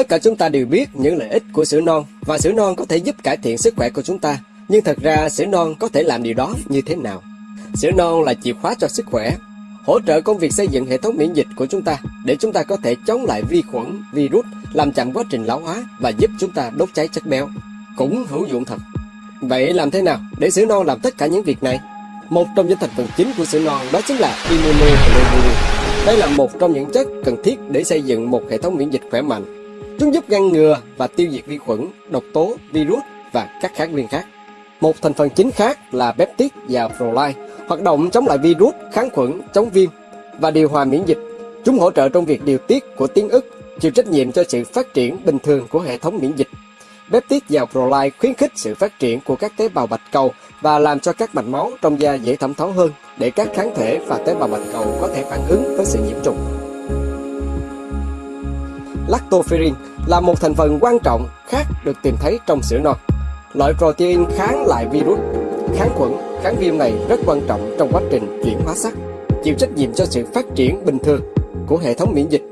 Tất cả chúng ta đều biết những lợi ích của sữa non và sữa non có thể giúp cải thiện sức khỏe của chúng ta. Nhưng thật ra sữa non có thể làm điều đó như thế nào? Sữa non là chìa khóa cho sức khỏe, hỗ trợ công việc xây dựng hệ thống miễn dịch của chúng ta để chúng ta có thể chống lại vi khuẩn, virus, làm chậm quá trình lão hóa và giúp chúng ta đốt cháy chất béo. Cũng hữu dụng thật. Vậy làm thế nào để sữa non làm tất cả những việc này? Một trong những thành phần chính của sữa non đó chính là immunoglobulin. Đây là một trong những chất cần thiết để xây dựng một hệ thống miễn dịch khỏe mạnh. Chúng giúp ngăn ngừa và tiêu diệt vi khuẩn, độc tố, virus và các kháng nguyên khác. Một thành phần chính khác là peptide và proline, hoạt động chống lại virus, kháng khuẩn, chống viêm và điều hòa miễn dịch. Chúng hỗ trợ trong việc điều tiết của tiếng ức, chịu trách nhiệm cho sự phát triển bình thường của hệ thống miễn dịch. Peptide và proline khuyến khích sự phát triển của các tế bào bạch cầu và làm cho các mạch máu trong da dễ thẩm thấu hơn để các kháng thể và tế bào bạch cầu có thể phản ứng với sự nhiễm trùng. Lactoferrin là một thành phần quan trọng khác được tìm thấy trong sữa non. Loại protein kháng lại virus, kháng khuẩn, kháng viêm này rất quan trọng trong quá trình chuyển hóa sắt, chịu trách nhiệm cho sự phát triển bình thường của hệ thống miễn dịch.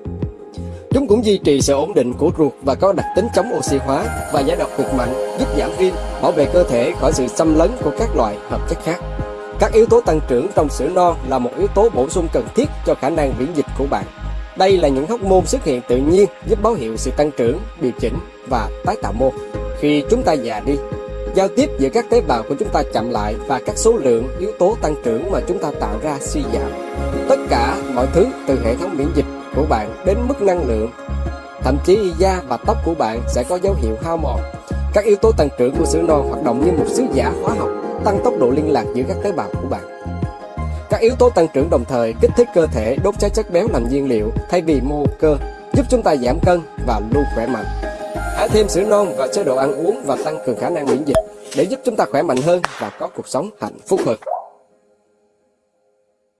Chúng cũng duy trì sự ổn định của ruột và có đặc tính chống oxy hóa và giải độc cực mạnh, giúp giảm viêm, bảo vệ cơ thể khỏi sự xâm lấn của các loại hợp chất khác. Các yếu tố tăng trưởng trong sữa non là một yếu tố bổ sung cần thiết cho khả năng miễn dịch của bạn. Đây là những hormone xuất hiện tự nhiên giúp báo hiệu sự tăng trưởng, điều chỉnh và tái tạo mô. Khi chúng ta già đi, giao tiếp giữa các tế bào của chúng ta chậm lại và các số lượng yếu tố tăng trưởng mà chúng ta tạo ra suy giảm. Tất cả mọi thứ từ hệ thống miễn dịch của bạn đến mức năng lượng, thậm chí da và tóc của bạn sẽ có dấu hiệu hao mòn. Các yếu tố tăng trưởng của sữa non hoạt động như một sứ giả hóa học, tăng tốc độ liên lạc giữa các tế bào của bạn. Các yếu tố tăng trưởng đồng thời kích thích cơ thể đốt cháy chất béo làm nhiên liệu thay vì mô cơ, giúp chúng ta giảm cân và luôn khỏe mạnh. Hãy thêm sữa non vào chế độ ăn uống và tăng cường khả năng miễn dịch để giúp chúng ta khỏe mạnh hơn và có cuộc sống hạnh phúc hơn.